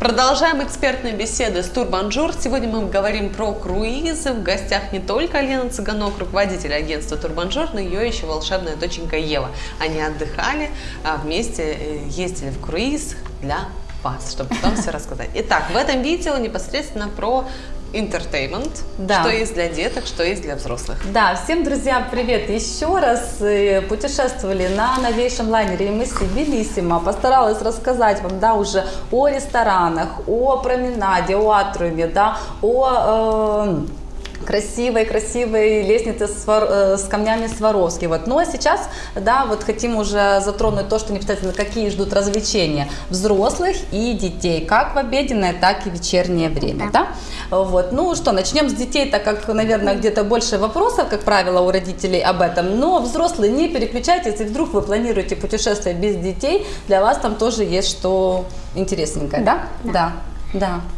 Продолжаем экспертные беседы с Турбанжур. Сегодня мы говорим про круизы. В гостях не только Лена Цыганок, руководитель агентства Турбанжур, но ее еще волшебная доченька Ева. Они отдыхали, а вместе э, ездили в круиз для вас, чтобы потом все рассказать. Итак, в этом видео непосредственно про entertainment, Да. что есть для деток, что есть для взрослых. Да, всем, друзья, привет еще раз. Э, Путешествовали на новейшем лайнере MSC Bellissima. Постаралась рассказать вам, да, уже о ресторанах, о променаде, о атриуме, да, о... э, красивой, красивой лестнице с, Свар- э, с камнями Сваровски. Вот. Ну а сейчас, да, вот хотим уже затронуть то, что непосредственно какие ждут развлечения взрослых и детей, как в обеденное, так и вечернее время, да. Вот. Ну что, начнем с детей, так как, наверное, где-то больше вопросов, как правило, у родителей об этом. Но взрослые, не переключайтесь, если вдруг вы планируете путешествие без детей, для вас там тоже есть что интересненькое, да? Да. Да.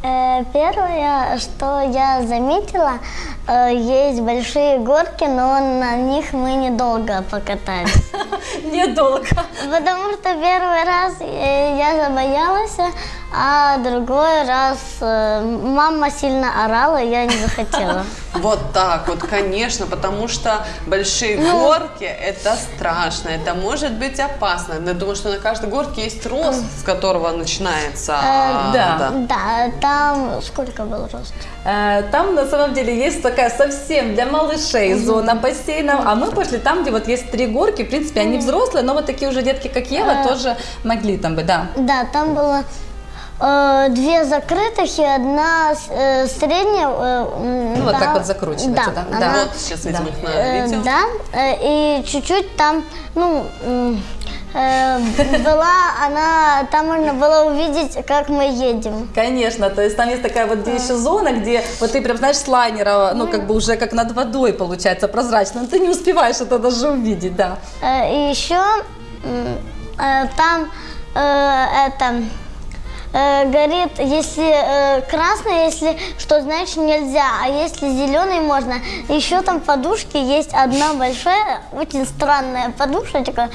Э, Первое, что я заметила, э, есть большие горки, но на них мы недолго покатались. Недолго. Потому что первый раз э, я забоялась, а другой раз мама сильно орала, я не захотела. Вот так вот, конечно, потому что большие горки это страшно, это может быть опасно. Я думаю, что на каждой горке есть рост, с которого начинается. Э, да. Да, там сколько был рост? Э, Там на самом деле есть такая совсем для малышей зона бассейна, а мы пошли там, где вот есть три горки, в принципе, они взрослые, но вот такие уже детки, как Ева, тоже могли там быть, да. Да, там было э, две закрытых и одна э, средняя. э, Ну, вот да, так вот закручивается, да? она- Да. Вот сейчас видим Да. их на Э, видео. Да, э, и чуть-чуть там, ну, э, была она, там можно было увидеть, как мы едем. Конечно, то есть там есть такая вот где еще зона, где вот ты прям, знаешь, с лайнера, ну, как бы уже как над водой получается прозрачно, но ты не успеваешь это даже увидеть, да. Э, И еще э, там э, это э, горит, если э, красный, если что значит нельзя, а если зеленый можно. Еще там подушки есть одна большая, очень странная подушечка,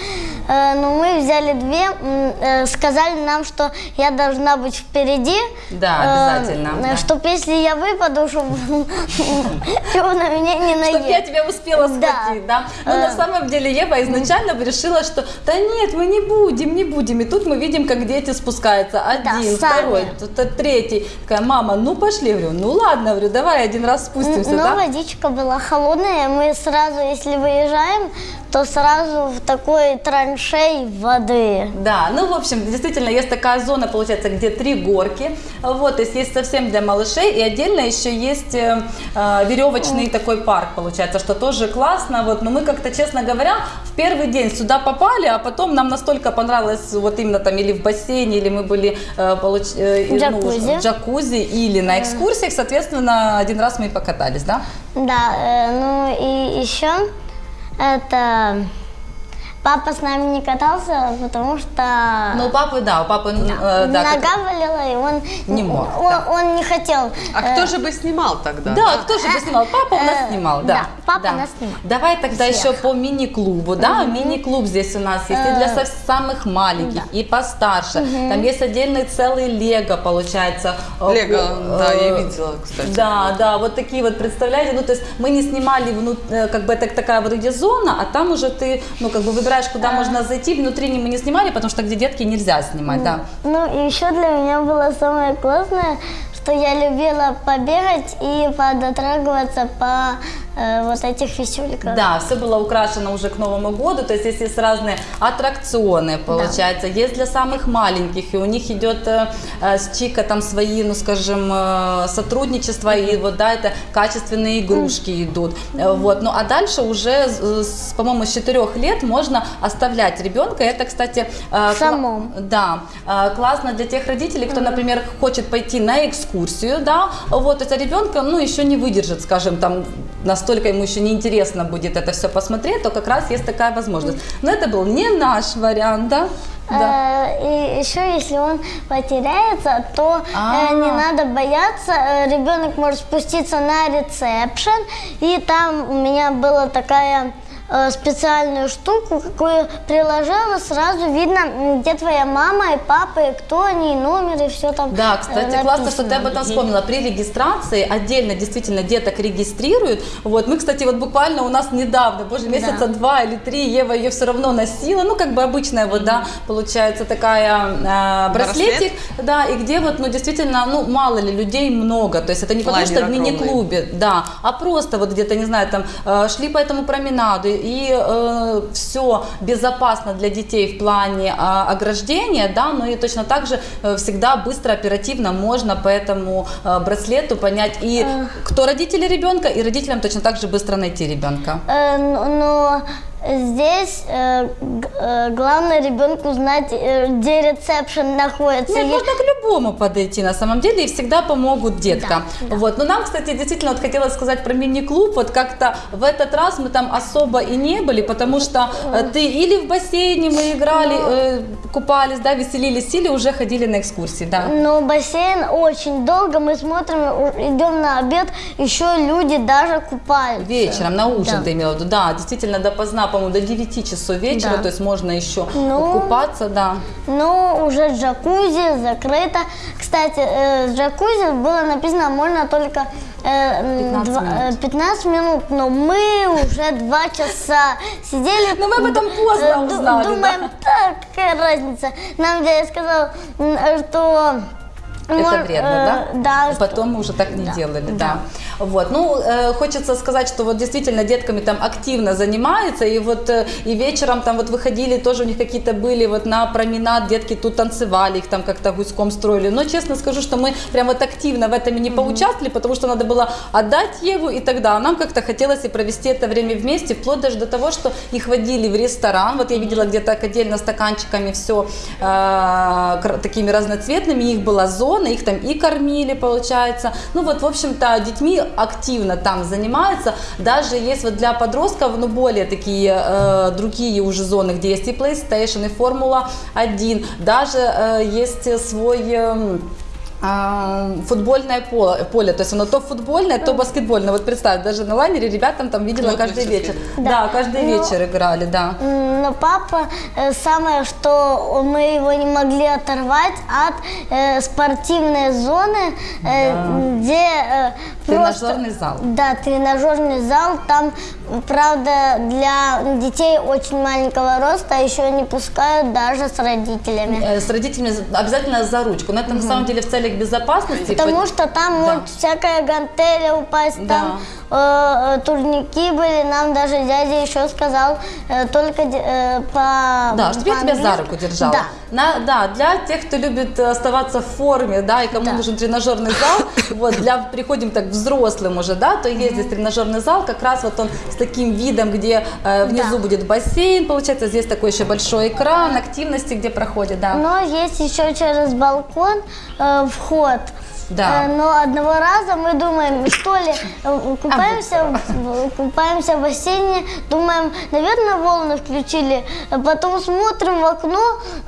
но мы взяли две, э, сказали нам, что я должна быть впереди. Да, обязательно, да. Чтобы если я выпаду, чтобы на меня не Чтобы я наедет. тебя успела схватить, да? Но на самом деле Ева изначально решила, что да нет, мы не будем, не будем. И тут мы видим, как дети спускаются. Один, второй, третий. Такая, мама, ну пошли. Я говорю, ну ладно, говорю, давай один раз спустимся, Но да? водичка была холодная, мы сразу, если выезжаем, то сразу в такой траншей воды. Да, ну, в общем, действительно, есть такая зона, получается, где три горки, вот, то есть есть совсем для малышей, и отдельно еще есть э, э, веревочный такой парк, получается, что тоже классно, вот, но мы как-то, честно говоря, в первый день сюда попали, а потом нам настолько понравилось, вот именно там, или в бассейне, или мы были э, получ- э, и, ну, Джакузи. в джакузи, или на экскурсиях, соответственно, один раз мы и покатались, да? Да, э, ну и еще это папа с нами не катался, потому что Ну, у папы, да, у папы, э, да, как- нога болела, и он Не мог, он, да. он не хотел. А э, кто же бы снимал тогда? Да, кто же бы снимал? Папа у нас Э, снимал, да. да, папа нас снимал. Давай тогда Всех. еще по мини-клубу, да, мини-клуб здесь у нас есть и для Э, самых маленьких, и постарше. Там есть отдельный целый лего, получается. Лего, э, да, я видела, кстати. Да, да, вот такие вот, представляете, ну, то есть мы не снимали, э, как бы это такая вроде зона, а там уже ты, ну, как бы выбираешь, куда можно зайти, внутри мы не снимали, потому что где детки нельзя снимать, да. Ну и еще для меня было самое классное, что я любила побегать и подотрагиваться по э, вот этих висюльках. Да, все было украшено уже к Новому году, то есть здесь есть разные аттракционы, получается, есть для самых маленьких, и у них идет э, э, с Чика там свои, ну скажем, э, сотрудничества, и вот, да, это качественные игрушки идут, Э, вот, ну а дальше уже, по-моему, с 4 лет можно оставлять ребенка, это, кстати, э, Самом. да, э, классно для тех родителей, кто, например, хочет пойти на экскурсию, да, вот, это ребенка, ну, еще не выдержит, скажем, там, на настолько ему еще неинтересно будет это все посмотреть, то как раз есть такая возможность. Но это был не наш вариант, да? Да. Э, И еще, если он потеряется, то А. э, не надо бояться. Э, Ребенок может спуститься на ресепшн, и там у меня была такая э, специальную штуку, какую приложила, сразу видно, где твоя мама и папа, и кто они, и номер, и все там Да, э, кстати, классно, что ты об этом вспомнила. При регистрации отдельно действительно деток регистрируют. Вот мы, кстати, вот буквально у нас недавно, боже, месяца два или три, Ева ее все равно носила, ну как бы обычная вот, да, получается такая э, браслетик, да, и где вот, ну действительно, ну мало ли людей много, то есть это не потому что в Планер мини-клубе, да, а просто вот где-то, не знаю, там э, шли по этому променаду и все безопасно для детей в плане а, ограждения, да, но и точно так же э, всегда быстро, оперативно можно по этому э, браслету понять и кто родители ребенка, и родителям точно так же быстро найти ребенка. Э, Но здесь э, э, главное ребенку знать, э, где ресепшн находится. Нет, можно к любому подойти на самом деле и всегда помогут деткам. Вот. Но нам, кстати, действительно вот хотелось сказать про мини-клуб. Вот как-то в этот раз мы там особо и не были, потому что э, ты или в бассейне мы играли, э, купались, да, веселились, или уже ходили на экскурсии, да. Но бассейн очень долго, мы смотрим, идем на обед, еще люди даже купаются. Вечером, на ужин Да. ты имела в виду, да, действительно допоздна, по-моему, до 9 часов вечера, Да. то есть можно еще Ну, купаться, да. Но уже джакузи закрыто. Кстати, э, джакузи было написано, можно только э, м, 15 два- минут. э, 15 минут, но мы уже два часа сидели. Но мы об этом поздно э, узнали, Думаем, так, какая разница. Нам дядя сказал, э, что... Это вредно, э, да? Да. И Потом мы уже так не делали, да. Вот, ну, э, хочется сказать, что вот действительно детками там активно занимаются, и вот э, и вечером там вот выходили, тоже у них какие-то были вот на променад, детки тут танцевали, их там как-то гуськом строили. Но честно скажу, что мы прям вот активно в этом и не поучаствовали, потому что надо было отдать Еву и тогда. А нам как-то хотелось и провести это время вместе, вплоть даже до того, что их водили в ресторан. Вот я видела где-то отдельно стаканчиками все такими разноцветными, их была зона, их там и кормили, получается. Ну вот, в общем-то, детьми активно там занимаются. Даже есть вот для подростков, ну, более такие э, другие уже зоны, где есть и PlayStation, и Формула 1. Даже э, есть свой... а, футбольное поле, поле, то есть оно то футбольное, то баскетбольное. Вот представь, даже на лайнере ребятам там видела Вот каждый вечер. всё-таки. Да, каждый Ну, вечер играли, да. Но папа, э, самое, что мы его не могли оторвать от э, спортивной зоны, э, где э, просто- Тренажерный зал. Да, тренажерный зал. Там, правда, для детей очень маленького роста еще не пускают даже с родителями. Э, С родителями за- обязательно за ручку. Но это на самом деле в целях безопасности. Потому По- что там Да. может всякая гантеля упасть, Да. там э, э, турники были. Нам даже дядя еще сказал э, только э, по Да, чтобы я тебя за руку держала. Да. На- да, для тех, кто любит э, оставаться в форме, да, и кому Да. нужен тренажерный зал, вот, для, приходим так взрослым уже, да, то есть здесь тренажерный зал, как раз вот он с таким видом, где э, внизу Да. будет бассейн, получается, здесь такой еще большой экран, активности, где проходит, да. Но есть еще через балкон э, вход. Да. Э, но одного раза мы думаем, что ли, э, купаемся, в, купаемся в бассейне, думаем, наверное, волны включили. А Потом смотрим в окно,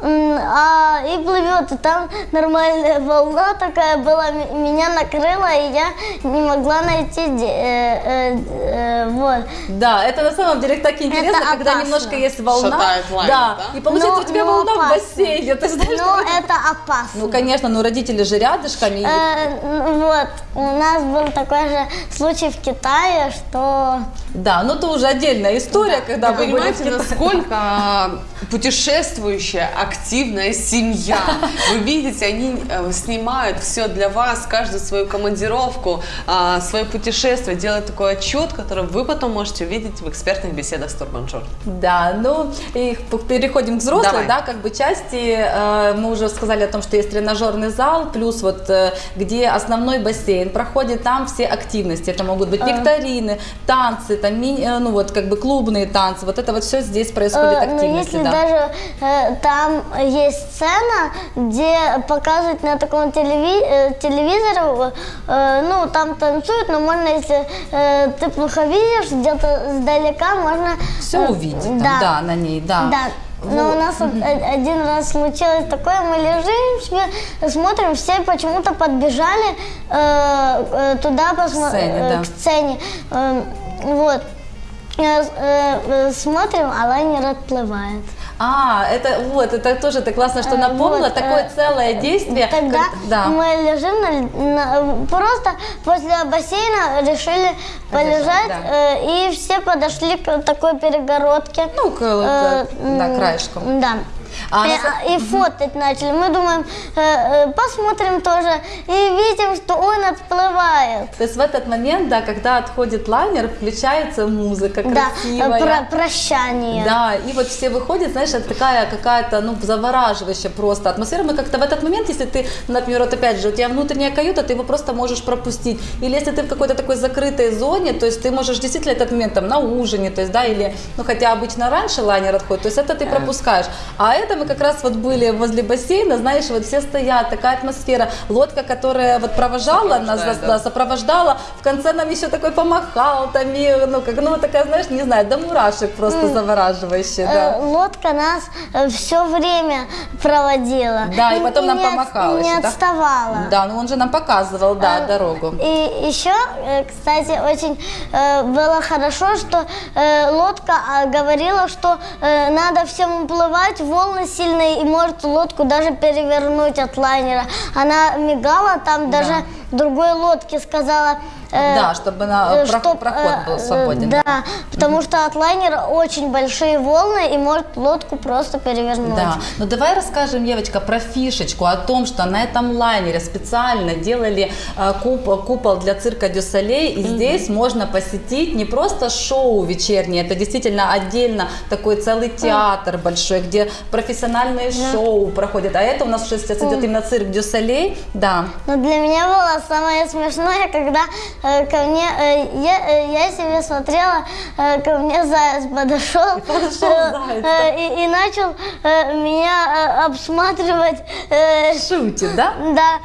а и плывет, и там нормальная волна такая была, меня накрыла, и я не могла найти, э, э, э, вот. Да, это на самом деле так интересно, Это когда опасно. немножко есть волна. Шатает лайнер, да, да? и получается Но- у тебя волна в опасно. бассейне. Ты знаешь, Но что- это опасно. Ну, конечно, но родители же рядышком. Ну вот, у нас был такой же случай в Китае, что... Да, ну это уже отдельная история, когда Вы были понимаете, Китае. насколько а, путешествующая, активная семья. Вы видите, они э, снимают все для вас, каждую свою командировку, а, свое путешествие, делают такой отчет, который вы потом можете увидеть в экспертных беседах с Турбанжор. Да, ну и переходим к взрослой, Давай. да, как бы части. Э, Мы уже сказали о том, что есть тренажерный зал, плюс вот э, где основной бассейн проходит, там все активности. Это могут быть викторины, танцы, там э, ну вот как бы клубные танцы, вот это вот все здесь происходит Э, Но активности, если да. даже э, там есть сцена, где показывают на таком телеви- э, телевизоре, э, ну там танцуют, но можно, если э, ты плохо видишь, где-то сдалека можно... Все э, увидеть, там, да. на ней, да. Да. Но у нас вот о- один раз случилось такое, мы лежим себе, смотрим, все почему-то подбежали э, э, туда посмо- сцене, э, да. к сцене. Э, вот. Э, э, смотрим, а лайнер отплывает. А, это вот, это тоже ты классно, что Э, напомнила, вот, такое э, целое действие. Тогда как- да. мы лежим на, на- просто возле бассейна решили полежать, да. э, и все подошли к такой перегородке. Ну, к- Э, к- да, м, краешком. Да. А и, на и фотать начали. Мы думаем, э, э, посмотрим тоже и видим, что он отплывает. То есть в этот момент, да, когда отходит лайнер, включается музыка Да, красивая. э, про- прощание. Да, и вот все выходят, знаешь, это такая какая-то, ну, завораживающая просто атмосфера. Мы как-то в этот момент, если ты, например, вот опять же, у тебя внутренняя каюта, ты его просто можешь пропустить. Или если ты в какой-то такой закрытой зоне, то есть ты можешь действительно этот момент там на ужине, то есть, да, или, ну, хотя обычно раньше лайнер отходит, то есть это ты пропускаешь. А это мы как раз вот были возле бассейна, знаешь, вот все стоят, такая атмосфера. Лодка, которая вот провожала нас, да, да. сопровождала, в конце нам еще такой помахал, там, и, ну, как, ну, такая, знаешь, не знаю, до мурашек просто завораживающая, Э, да. Лодка нас все время проводила. Да, и потом нам не помахала и Не еще, да? отставала. Да, ну он же нам показывал, да, А, дорогу. И еще, э, кстати, очень э, было хорошо, что э, лодка а, говорила, что э, надо всем уплывать, волны сильные, и может лодку даже перевернуть от лайнера. Она мигала, там даже другой лодке сказала... э, Да, чтобы на- э, проход- чтоб, проход э, был э, свободен. Да, потому что от лайнера очень большие волны, и может лодку просто перевернуть. Да, ну давай расскажем, девочка, про фишечку, о том, что на этом лайнере специально делали э, купол, купол для цирка Дю Солей, и здесь можно посетить не просто шоу вечернее, это действительно отдельно такой целый театр большой, где профессиональные шоу проходят, а это у нас уже сейчас идет именно цирк Дю Солей, да. Но для меня было самое смешное, когда э, ко мне, э, я, э, я себе смотрела, э, ко мне заяц подошел, подошел э, заяц, э, и, и начал э, меня э, обсматривать. э, Шутит, да? да,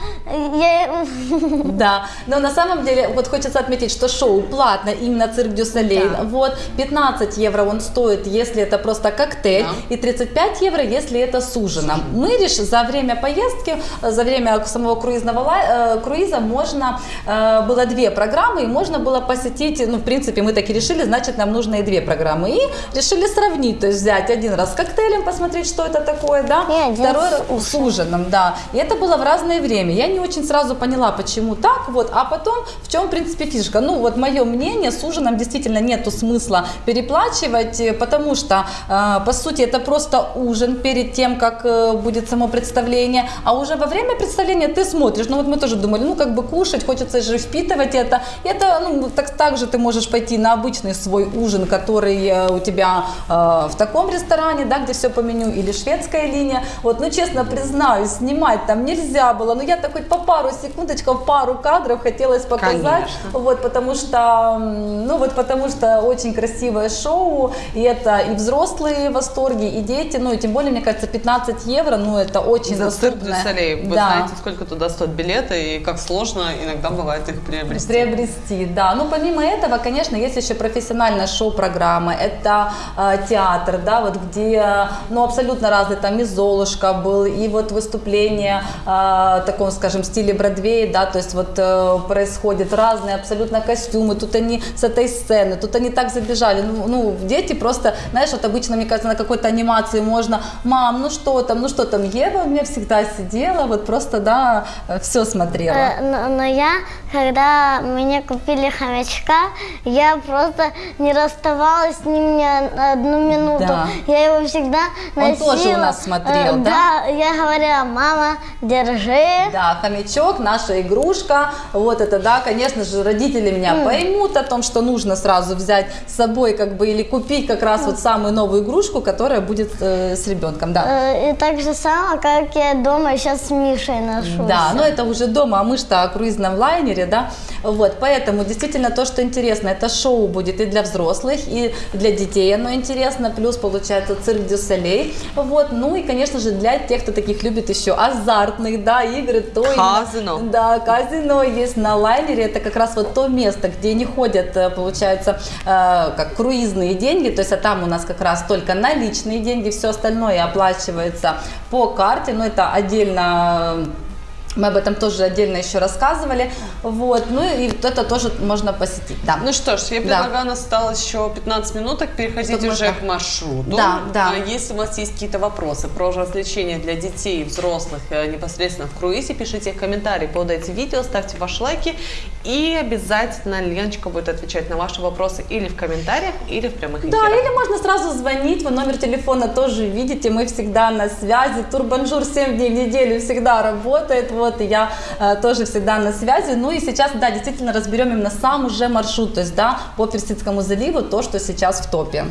я, Да, но на самом деле вот хочется отметить, что шоу платно именно цирк Дю Солей. Да. Вот 15 евро он стоит, если это просто коктейль, Да. и 35 евро, если это с ужином. Мы решили за время поездки, э, за время самого круизного э, круиза можно э, было две программы, и можно было посетить, ну в принципе мы так и решили, значит нам нужно и две программы, и решили сравнить, то есть взять один раз с коктейлем, посмотреть, что это такое, да, И второй с раз с ужином, да. И это было в разное время. Я не очень сразу поняла, почему так, вот, а потом в чем, в принципе, фишка. Ну, вот мое мнение, с ужином действительно нету смысла переплачивать, э, потому что, э, по сути, это просто ужин перед тем, как э, будет само представление, а уже во время представления ты смотришь, ну, вот мы тоже думали, ну, как бы кушать, хочется же впитывать это. И это, ну, так, так же ты можешь пойти на обычный свой ужин, который э, у тебя э, в таком ресторане, да, где все по меню, или шведская линия. Вот, ну, честно признаюсь, снимать там нельзя было, но я так хоть по пару секундочков, пару кадров хотелось показать, Конечно. вот, потому что, ну, вот, потому что очень красивое шоу, и это и взрослые в восторге, и дети, ну, и тем более, мне кажется, 15 евро, ну, это очень За цирк доступно. Солей. Вы Да. знаете, сколько туда стоят билеты и как сложно иногда бывает их приобрести. Приобрести, да. Ну, помимо этого, конечно, есть еще профессиональная шоу-программа. Это э, театр, да, вот где, ну, абсолютно разный, там и Золушка был, и вот выступление э, в таком, скажем, стиле Бродвея, да, то есть вот э, происходят разные абсолютно костюмы, тут они с этой сцены, тут они так забежали, ну, ну, дети просто, знаешь, вот обычно, мне кажется, на какой-то анимации можно, мам, ну что там, ну что там, Ева у меня всегда сидела, вот просто, да, все смотрела. Э, но я, когда мне купили хомячка, я просто не расставалась с ним ни одну минуту. Да. Я его всегда Он носила. тоже у нас смотрел, Э, да? Да, я говорила, мама, держи. Да, хомячок, наша игрушка. Вот это, да, конечно же, родители меня поймут о том, что нужно сразу взять с собой, как бы, или купить как раз вот самую новую игрушку, которая будет э, с ребенком, да. Э, И так же само, как я дома сейчас с Мишей ношу. Да, но это уже дома, а мы что о круизном лайнере, да, вот, поэтому действительно то, что интересно, это шоу будет и для взрослых, и для детей оно интересно, плюс получается цирк дю Солей, вот, ну и, конечно же, для тех, кто таких любит еще азартных, да, игры, то Казино. именно- да, казино есть на лайнере, это как раз вот то место, где не ходят, э, получается, э, как круизные деньги, то есть а там у нас как раз только наличные деньги, все остальное оплачивается по карте, но это отдельно мы об этом тоже отдельно еще рассказывали, вот, ну и вот это тоже можно посетить, да. Ну что ж, я Да. предлагаю, нас осталось еще 15 минуток, переходить Чтобы уже можно- к маршруту. Да, да. А Если у вас есть какие-то вопросы про развлечения для детей и взрослых э, непосредственно в круизе, пишите их в комментарии под этим видео, ставьте ваши лайки, и обязательно Леночка будет отвечать на ваши вопросы или в комментариях, или в прямых Да, эфирах. или можно сразу звонить, вы номер телефона тоже видите, мы всегда на связи, Турбанжур 7 дней в неделю всегда работает, вот, и я э, тоже всегда на связи, ну и сейчас, да, действительно разберем именно сам уже маршрут, то есть, да, по Персидскому заливу, то, что сейчас в топе.